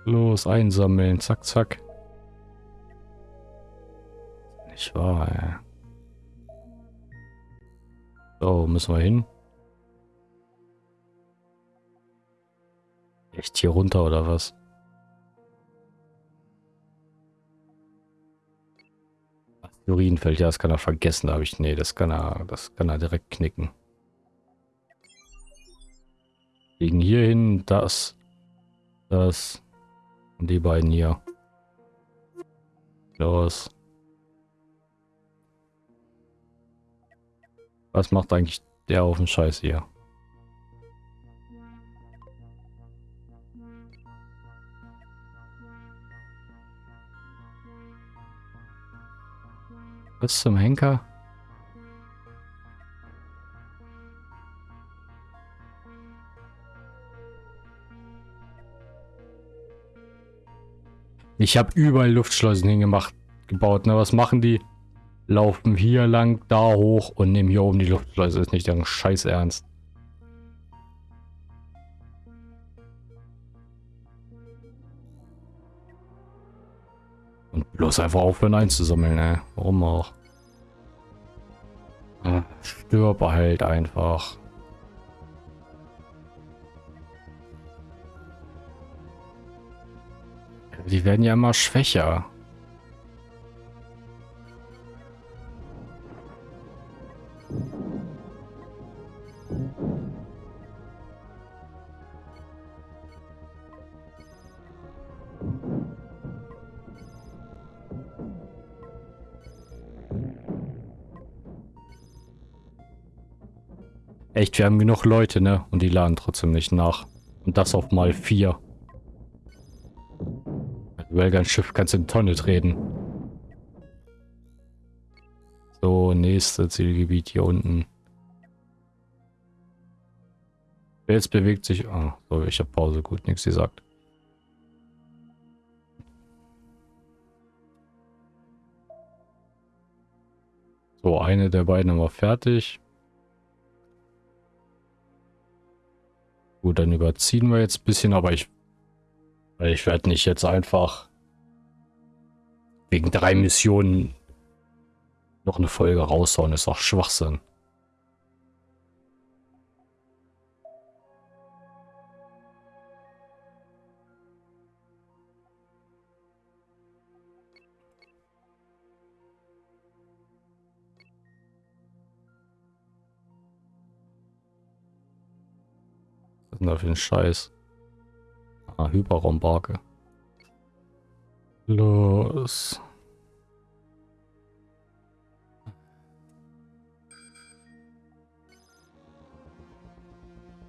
Los, einsammeln. Zack, zack. Nicht wahr, ey. So, müssen wir hin. Echt hier runter oder was? Urinfeld, ja, das kann er vergessen, habe ich. Nee, das kann er, das kann er direkt knicken. Gegen hier hin, das, das und die beiden hier. Los. Was macht eigentlich der auf den Scheiß hier? Was zum Henker? Ich habe überall Luftschleusen hingemacht, gebaut. Ne? Was machen die? Laufen hier lang, da hoch und nehmen hier oben die Luftschleuse. Ist nicht deren Scheiß Ernst. Und bloß einfach aufhören einzusammeln, ey. Warum auch? Ah, stirb halt einfach. Die werden ja immer schwächer. Echt, wir haben genug Leute, ne? Und die laden trotzdem nicht nach. Und das auf mal vier. Wellgun Schiff kannst du in Tonne treten. So, nächste Zielgebiet hier unten. Jetzt bewegt sich... Ah, so, ich habe Pause. Gut, nichts gesagt. So, eine der beiden haben wir fertig. Gut, dann überziehen wir jetzt ein bisschen, aber ich ich werde nicht jetzt einfach wegen drei Missionen noch eine Folge raushauen. Das ist auch Schwachsinn. Denn da für ein Scheiß? Ah, Hyperraumbarke. Los.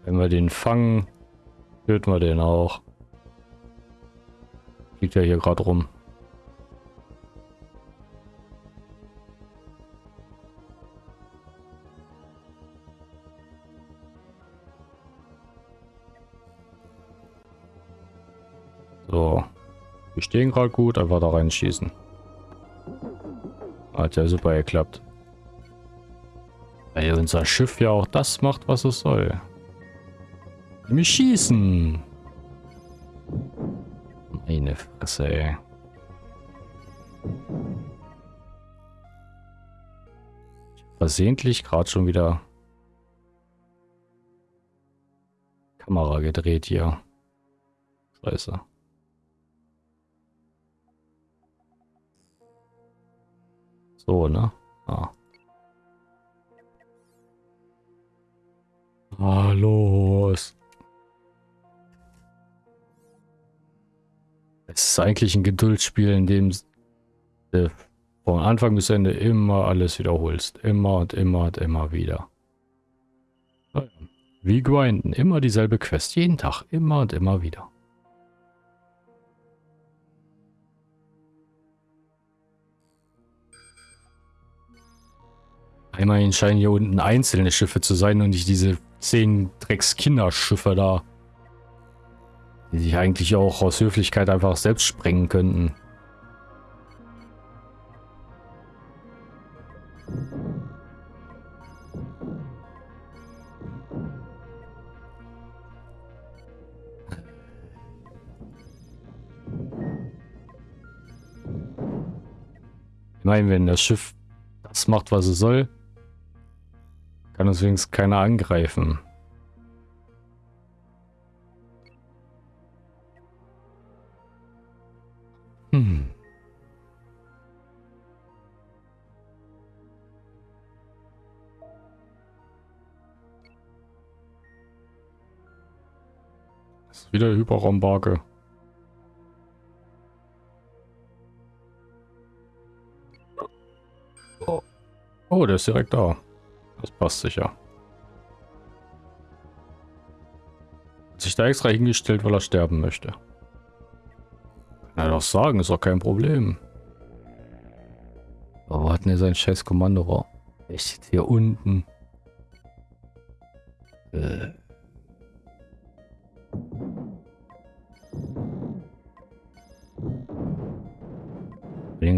Wenn wir den fangen, töten wir den auch. Liegt ja hier gerade rum. Wir stehen gerade gut, einfach da reinschießen. Hat ja super geklappt. Weil unser Schiff ja auch das macht, was es soll. Wir schießen. Meine Fresse, ey. Versehentlich gerade schon wieder Kamera gedreht hier. Scheiße. So, ne? Ah. Ah, los. Es ist eigentlich ein Geduldsspiel, in dem du von Anfang bis Ende immer alles wiederholst. Immer und immer und immer wieder. Wie grinden. Immer dieselbe Quest. Jeden Tag. Immer und immer wieder. Immerhin scheinen hier unten einzelne Schiffe zu sein und nicht diese zehn Drecks-Kinderschiffe da. Die sich eigentlich auch aus Höflichkeit einfach selbst sprengen könnten. Ich meine, wenn das Schiff das macht, was es soll, kann uns wenigstens keiner angreifen. Hm. Das ist wieder Hyperraumbarke. Oh. oh, der ist direkt da. Das passt sicher. Hat sich da extra hingestellt, weil er sterben möchte. Kann er doch sagen, ist doch kein Problem. Aber wo hat denn er sein scheiß Kommandorohr? Er steht hier unten. Äh.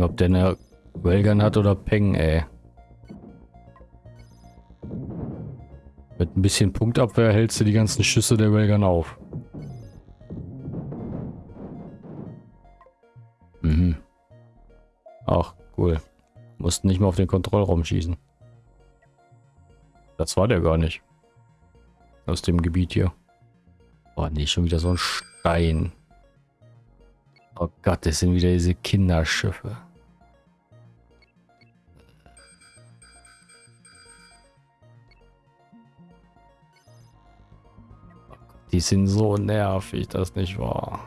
ob der eine Wellgun hat oder Peng, ey. Mit ein bisschen Punktabwehr hältst du die ganzen Schüsse der Wellgun auf. Mhm. Ach, cool. Mussten nicht mehr auf den Kontrollraum schießen. Das war der gar nicht. Aus dem Gebiet hier. Oh nee, schon wieder so ein Stein. Oh Gott, das sind wieder diese Kinderschiffe. Die sind so nervig, das nicht wahr.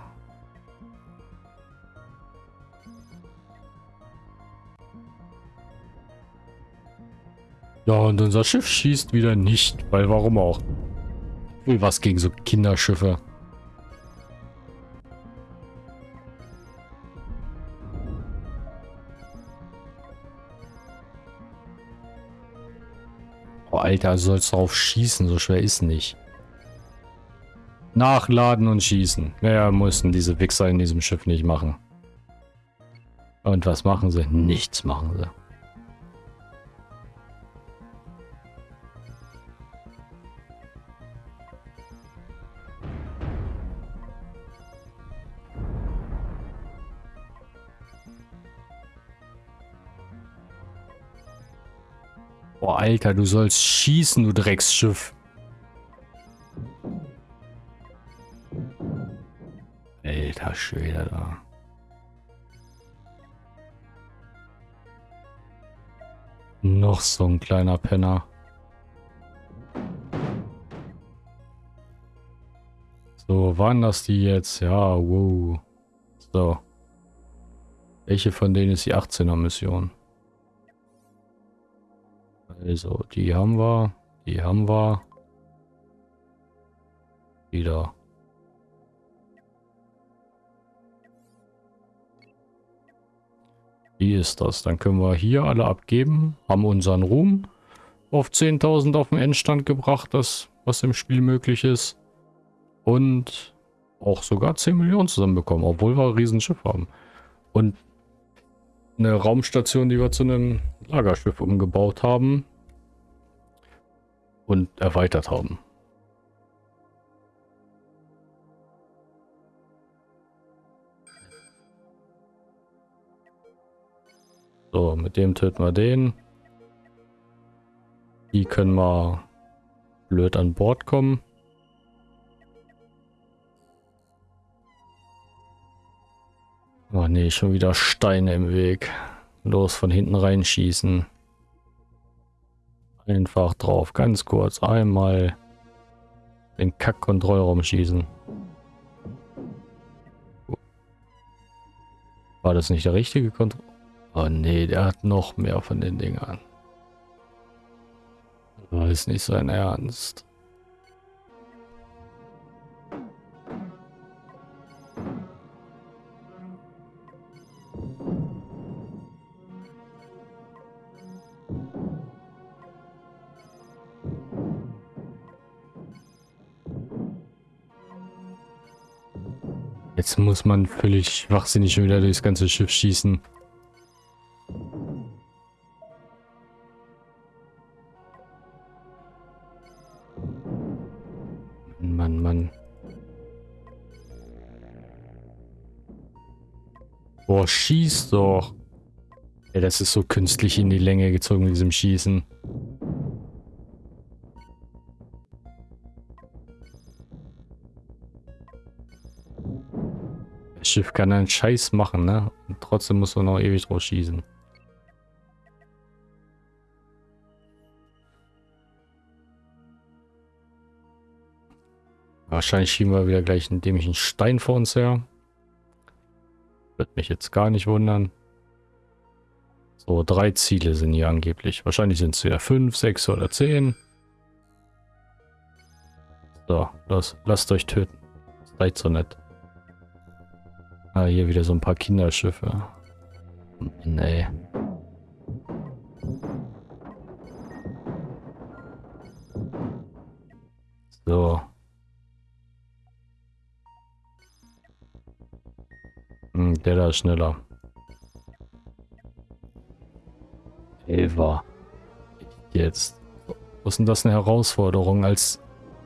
Ja, und unser Schiff schießt wieder nicht, weil warum auch? Will was gegen so Kinderschiffe. Oh, Alter, sollst drauf schießen, so schwer ist nicht. Nachladen und schießen. Mehr mussten diese Wichser in diesem Schiff nicht machen. Und was machen sie? Nichts machen sie. Boah, Alter, du sollst schießen, du Drecksschiff. Alter Schwede da. Noch so ein kleiner Penner. So, waren das die jetzt? Ja, wow. So. Welche von denen ist die 18er Mission? Also, die haben wir. Die haben wir. Wieder. Wie ist das? Dann können wir hier alle abgeben, haben unseren Ruhm auf 10.000 auf den Endstand gebracht, das was im Spiel möglich ist. Und auch sogar 10 Millionen zusammenbekommen, obwohl wir ein Riesenschiff haben. Und eine Raumstation, die wir zu einem Lagerschiff umgebaut haben und erweitert haben. So, mit dem töten wir den. Die können wir blöd an Bord kommen. Oh nee, schon wieder Steine im Weg. Los, von hinten reinschießen. Einfach drauf, ganz kurz. Einmal den Kack-Kontrollraum schießen. War das nicht der richtige Kontroll? Oh nee, der hat noch mehr von den Dingern. Das ist nicht sein Ernst. Jetzt muss man völlig wachsinnig schon wieder durchs ganze Schiff schießen. Boah, schieß doch. Ey, das ist so künstlich in die Länge gezogen mit diesem Schießen. Das Schiff kann einen Scheiß machen, ne? Und trotzdem muss man noch ewig drauf schießen. Wahrscheinlich schieben wir wieder gleich einen dämlichen Stein vor uns her. Wird mich jetzt gar nicht wundern. So, drei Ziele sind hier angeblich. Wahrscheinlich sind es ja fünf, sechs oder zehn. So, los, lasst euch töten. Seid so nett. Ah, hier wieder so ein paar Kinderschiffe. Nee. So. Hm, der da ist schneller. Eva. Jetzt. Was ist denn das eine Herausforderung als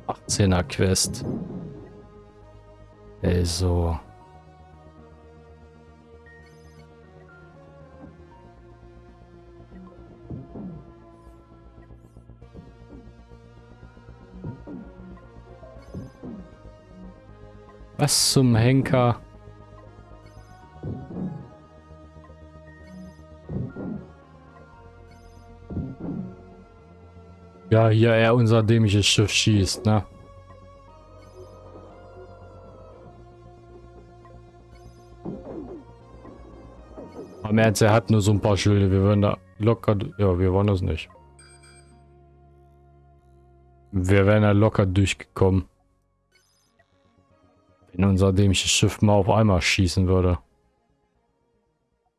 18er Quest? Ey, so. Was zum Henker? Ja, hier er unser dämliches Schiff schießt, ne? Am Ernst, er hat nur so ein paar Schilde. Wir würden da locker... Ja, wir wollen das nicht. Wir wären da locker durchgekommen. Wenn unser dämliches Schiff mal auf einmal schießen würde.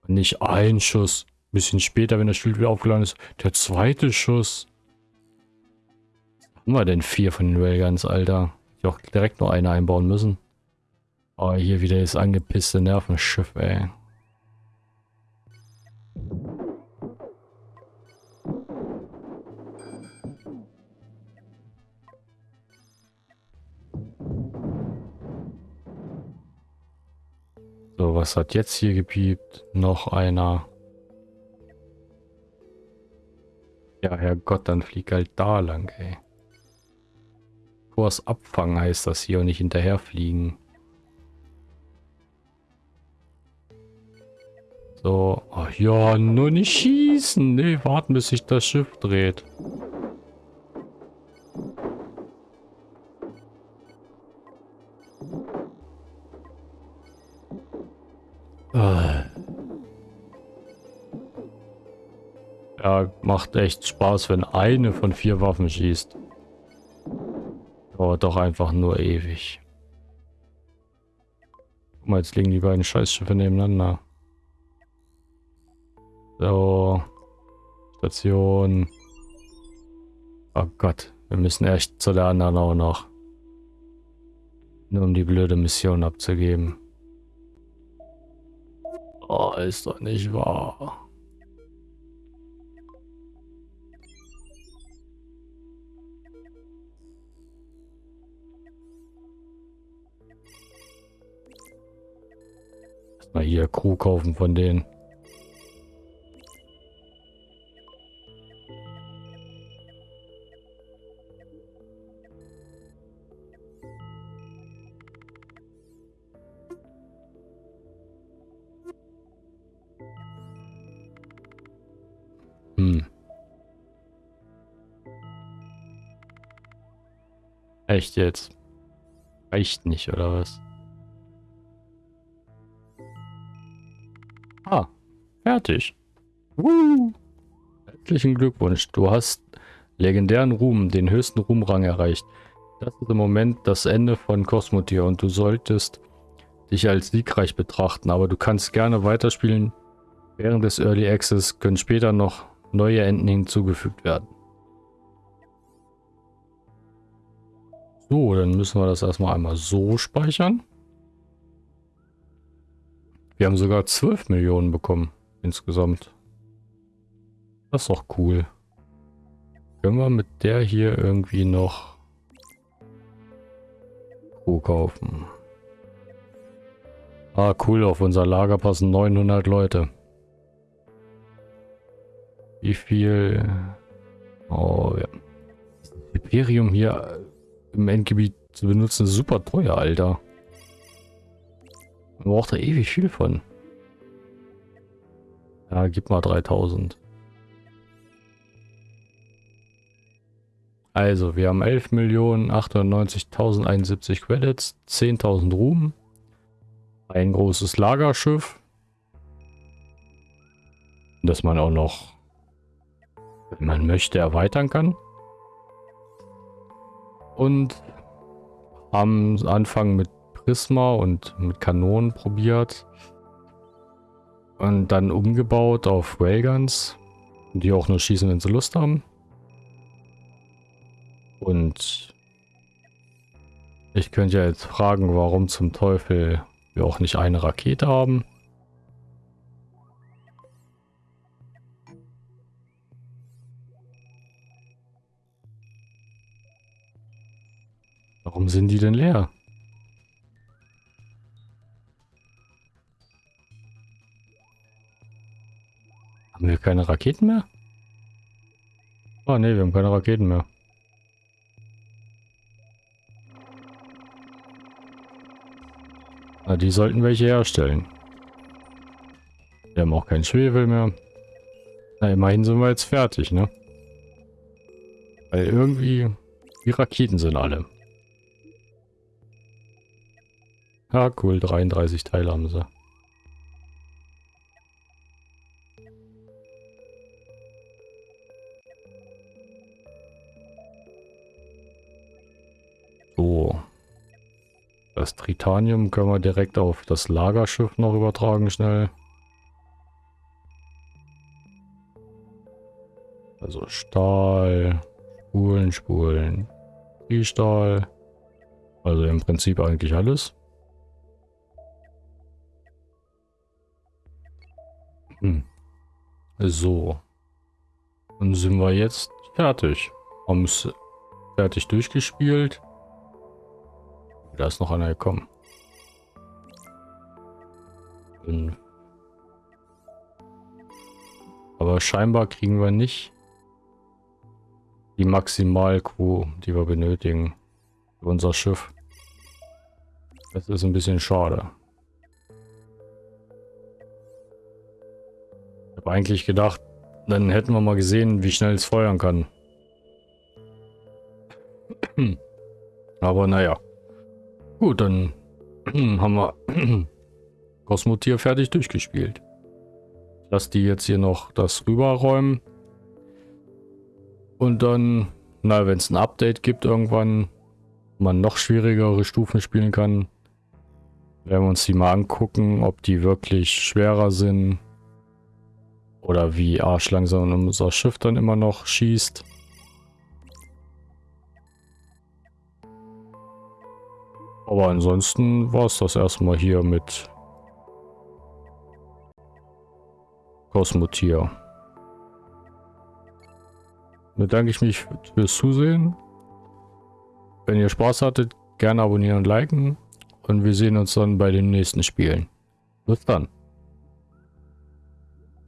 Nicht ein Schuss. Ein bisschen später, wenn das Schild wieder aufgeladen ist. Der zweite Schuss haben wir denn vier von den Railguns, Alter? Ich auch direkt nur eine einbauen müssen. Oh, hier wieder das angepisste Nervenschiff, ey. So, was hat jetzt hier gepiept? Noch einer. Ja, Herrgott, dann flieg halt da lang, ey. Kurs abfangen heißt das hier und nicht hinterherfliegen. So, ach ja, nur nicht schießen. Nee, warten, bis sich das Schiff dreht. Ah. Ja, macht echt Spaß, wenn eine von vier Waffen schießt. Dauert doch einfach nur ewig. Guck mal, jetzt liegen die beiden Scheißschiffe nebeneinander. So. Station. Oh Gott, wir müssen echt zu der anderen auch noch. Nur um die blöde Mission abzugeben. Oh, ist doch nicht wahr. Mal hier Crew kaufen von denen. Hm. Echt jetzt? Reicht nicht, oder was? Fertig. Woo. Herzlichen Glückwunsch. Du hast legendären Ruhm, den höchsten Ruhmrang erreicht. Das ist im Moment das Ende von Cosmotier und du solltest dich als siegreich betrachten, aber du kannst gerne weiterspielen. Während des Early Access können später noch neue Enden hinzugefügt werden. So, dann müssen wir das erstmal einmal so speichern. Wir haben sogar 12 Millionen bekommen insgesamt. Das ist doch cool. Können wir mit der hier irgendwie noch Crew kaufen? Ah, cool. Auf unser Lager passen 900 Leute. Wie viel... Oh, ja. Imperium hier im Endgebiet zu benutzen, ist super teuer, Alter. Man braucht da ewig viel von. Ja, gib mal 3000. Also, wir haben 11.890.071 Credits, 10.000 Ruhm, ein großes Lagerschiff, das man auch noch, wenn man möchte, erweitern kann. Und haben Anfang mit Prisma und mit Kanonen probiert und dann umgebaut auf Railguns, die auch nur schießen, wenn sie Lust haben. Und ich könnte ja jetzt fragen, warum zum Teufel wir auch nicht eine Rakete haben. Warum sind die denn leer? Haben wir keine Raketen mehr? Oh ne, wir haben keine Raketen mehr. Na, die sollten welche herstellen. Wir haben auch keinen Schwefel mehr. Na, immerhin sind wir jetzt fertig, ne? Weil irgendwie die Raketen sind alle. Ja, cool, 33 Teile haben sie. Tritanium können wir direkt auf das Lagerschiff noch übertragen schnell. Also Stahl, Spulen, Spulen, Stahl. Also im Prinzip eigentlich alles. Hm. So. Dann sind wir jetzt fertig. Haben es fertig durchgespielt. Da ist noch einer gekommen. Aber scheinbar kriegen wir nicht die Maximalquo, die wir benötigen für unser Schiff. Das ist ein bisschen schade. Ich habe eigentlich gedacht, dann hätten wir mal gesehen, wie schnell es feuern kann. <clears throat> Aber naja. Gut, dann <clears throat> haben wir <clears throat> Kosmotier fertig durchgespielt. Lass die jetzt hier noch das rüberräumen. Und dann, na, wenn es ein Update gibt irgendwann, man noch schwierigere Stufen spielen kann, werden wir uns die mal angucken, ob die wirklich schwerer sind. Oder wie arschlangsam unser Schiff dann immer noch schießt. Aber ansonsten war es das erstmal hier mit Kosmotier. Bedanke ich mich fürs Zusehen. Wenn ihr Spaß hattet, gerne abonnieren und liken. Und wir sehen uns dann bei den nächsten Spielen. Bis dann.